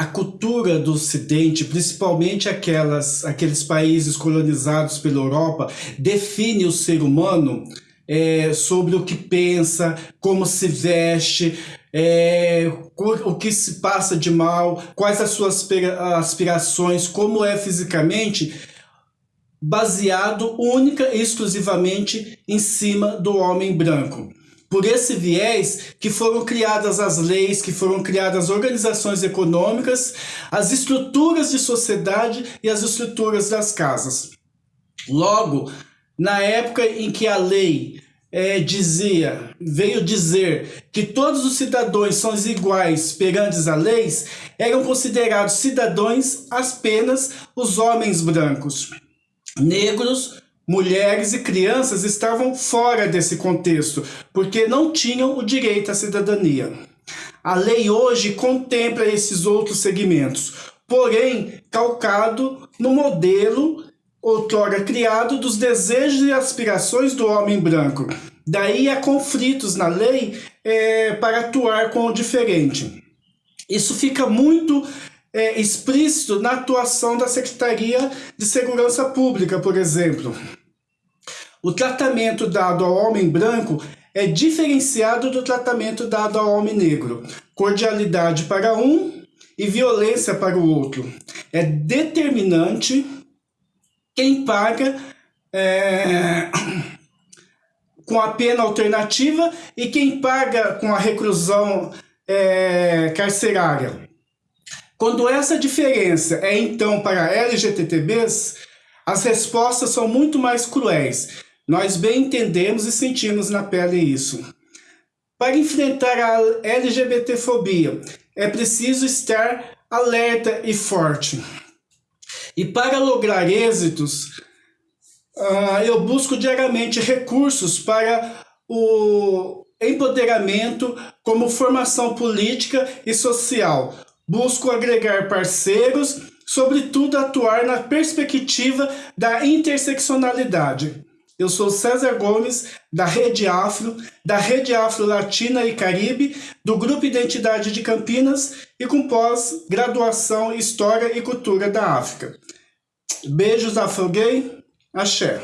a cultura do Ocidente, principalmente aquelas, aqueles países colonizados pela Europa, define o ser humano é, sobre o que pensa, como se veste, é, o que se passa de mal, quais as suas aspirações, como é fisicamente, baseado única e exclusivamente em cima do homem branco. Por esse viés que foram criadas as leis, que foram criadas as organizações econômicas, as estruturas de sociedade e as estruturas das casas. Logo, na época em que a lei é, dizia, veio dizer que todos os cidadãos são iguais perante a leis, eram considerados cidadãos apenas os homens brancos. Negros, mulheres e crianças estavam fora desse contexto, porque não tinham o direito à cidadania. A lei hoje contempla esses outros segmentos, porém calcado no modelo outrora criado dos desejos e aspirações do homem branco. Daí há conflitos na lei é, para atuar com o diferente. Isso fica muito é, explícito na atuação da Secretaria de Segurança Pública, por exemplo. O tratamento dado ao homem branco é diferenciado do tratamento dado ao homem negro. Cordialidade para um e violência para o outro. É determinante quem paga é, com a pena alternativa e quem paga com a reclusão é, carcerária. Quando essa diferença é então para LGTBs, as respostas são muito mais cruéis. Nós bem entendemos e sentimos na pele isso. Para enfrentar a LGBTfobia, é preciso estar alerta e forte. E para lograr êxitos, uh, eu busco diariamente recursos para o empoderamento como formação política e social. Busco agregar parceiros, sobretudo atuar na perspectiva da interseccionalidade. Eu sou César Gomes, da Rede Afro, da Rede Afro Latina e Caribe, do Grupo Identidade de Campinas e com pós-graduação História e Cultura da África. Beijos, Afro Gay. Axé.